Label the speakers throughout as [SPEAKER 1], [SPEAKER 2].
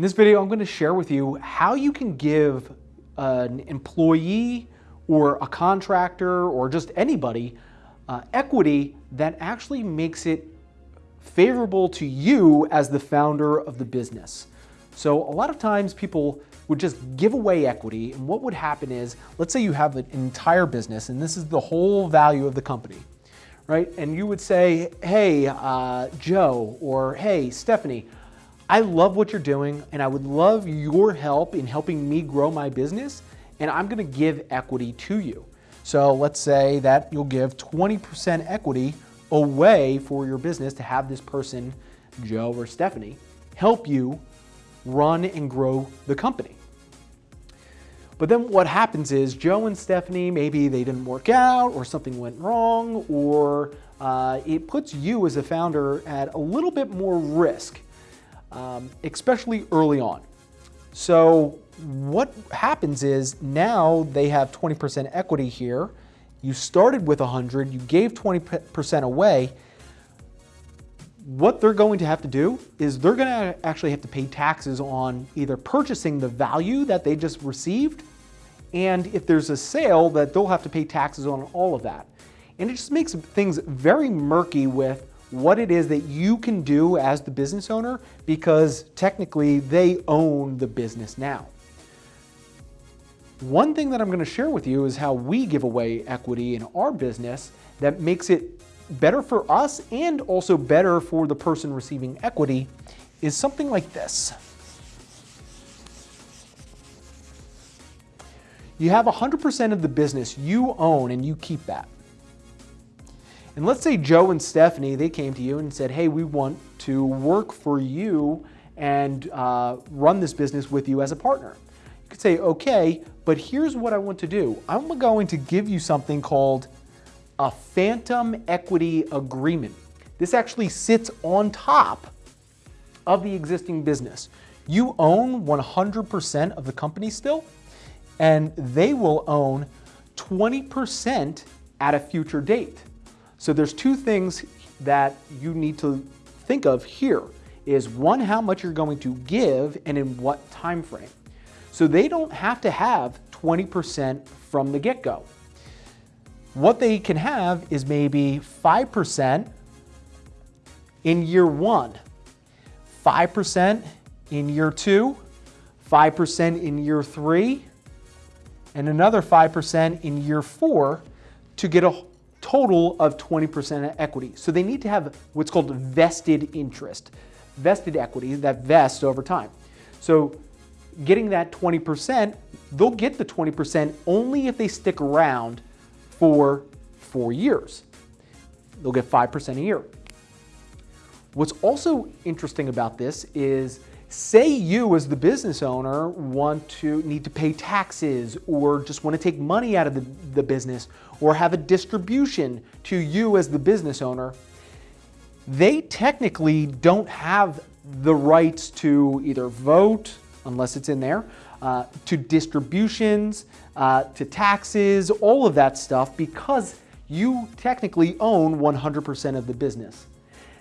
[SPEAKER 1] In this video, I'm going to share with you how you can give an employee or a contractor or just anybody uh, equity that actually makes it favorable to you as the founder of the business. So a lot of times people would just give away equity and what would happen is, let's say you have an entire business and this is the whole value of the company, right? And you would say, hey, uh, Joe, or hey, Stephanie, I love what you're doing and I would love your help in helping me grow my business and I'm gonna give equity to you. So let's say that you'll give 20% equity away for your business to have this person, Joe or Stephanie, help you run and grow the company. But then what happens is Joe and Stephanie, maybe they didn't work out or something went wrong or uh, it puts you as a founder at a little bit more risk um, especially early on. So what happens is now they have 20% equity here. You started with 100, you gave 20% away. What they're going to have to do is they're going to actually have to pay taxes on either purchasing the value that they just received, and if there's a sale that they'll have to pay taxes on all of that. And it just makes things very murky with what it is that you can do as the business owner because technically they own the business now. One thing that I'm going to share with you is how we give away equity in our business that makes it better for us and also better for the person receiving equity is something like this. You have 100% of the business you own and you keep that. And let's say Joe and Stephanie, they came to you and said, hey, we want to work for you and uh, run this business with you as a partner. You could say, okay, but here's what I want to do. I'm going to give you something called a phantom equity agreement. This actually sits on top of the existing business. You own 100% of the company still, and they will own 20% at a future date. So there's two things that you need to think of here is one, how much you're going to give and in what time frame. So they don't have to have 20% from the get-go. What they can have is maybe 5% in year one, 5% in year two, 5% in year three, and another 5% in year four to get a total of 20% equity. So they need to have what's called vested interest, vested equity that vests over time. So getting that 20%, they'll get the 20% only if they stick around for four years. They'll get 5% a year. What's also interesting about this is Say you as the business owner want to need to pay taxes or just want to take money out of the, the business or have a distribution to you as the business owner. They technically don't have the rights to either vote, unless it's in there, uh, to distributions, uh, to taxes, all of that stuff because you technically own 100% of the business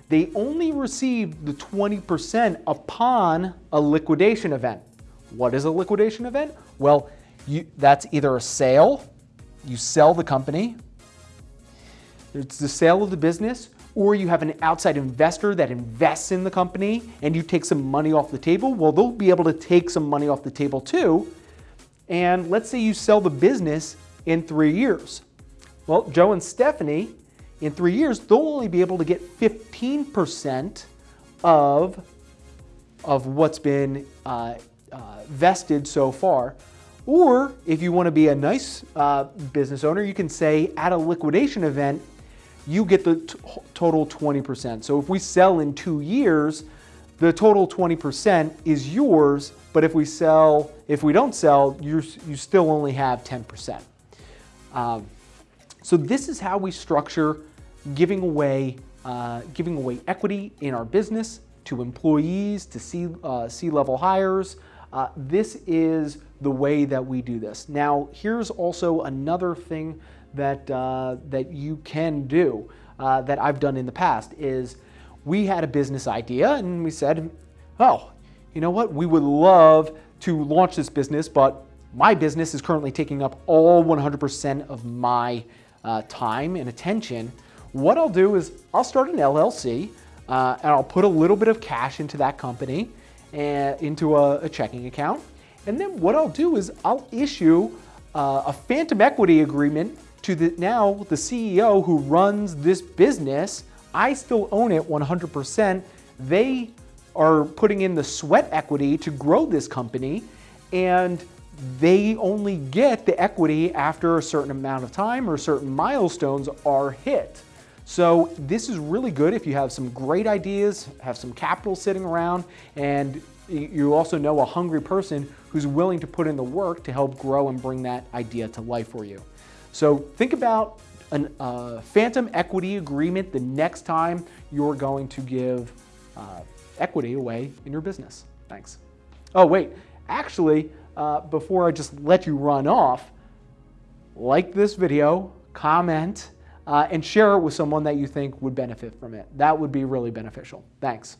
[SPEAKER 1] they only receive the 20% upon a liquidation event. What is a liquidation event? Well, you, that's either a sale, you sell the company, it's the sale of the business, or you have an outside investor that invests in the company and you take some money off the table. Well, they'll be able to take some money off the table too. And let's say you sell the business in three years. Well, Joe and Stephanie in three years, they'll only be able to get 15% of, of what's been uh, uh, vested so far. Or if you want to be a nice uh, business owner, you can say at a liquidation event, you get the total 20%. So if we sell in two years, the total 20% is yours, but if we sell, if we don't sell, you you still only have 10%. Um, so this is how we structure giving away, uh, giving away equity in our business to employees, to uh, C-level hires. Uh, this is the way that we do this. Now, here's also another thing that, uh, that you can do uh, that I've done in the past is we had a business idea and we said, oh, you know what, we would love to launch this business, but my business is currently taking up all 100% of my uh, time and attention. What I'll do is I'll start an LLC uh, and I'll put a little bit of cash into that company and into a, a checking account. And then what I'll do is I'll issue uh, a phantom equity agreement to the now the CEO who runs this business. I still own it 100%. They are putting in the sweat equity to grow this company and they only get the equity after a certain amount of time or certain milestones are hit. So this is really good if you have some great ideas, have some capital sitting around, and you also know a hungry person who's willing to put in the work to help grow and bring that idea to life for you. So think about a uh, phantom equity agreement the next time you're going to give uh, equity away in your business. Thanks. Oh, wait, actually, uh, before I just let you run off, like this video, comment, uh, and share it with someone that you think would benefit from it. That would be really beneficial. Thanks.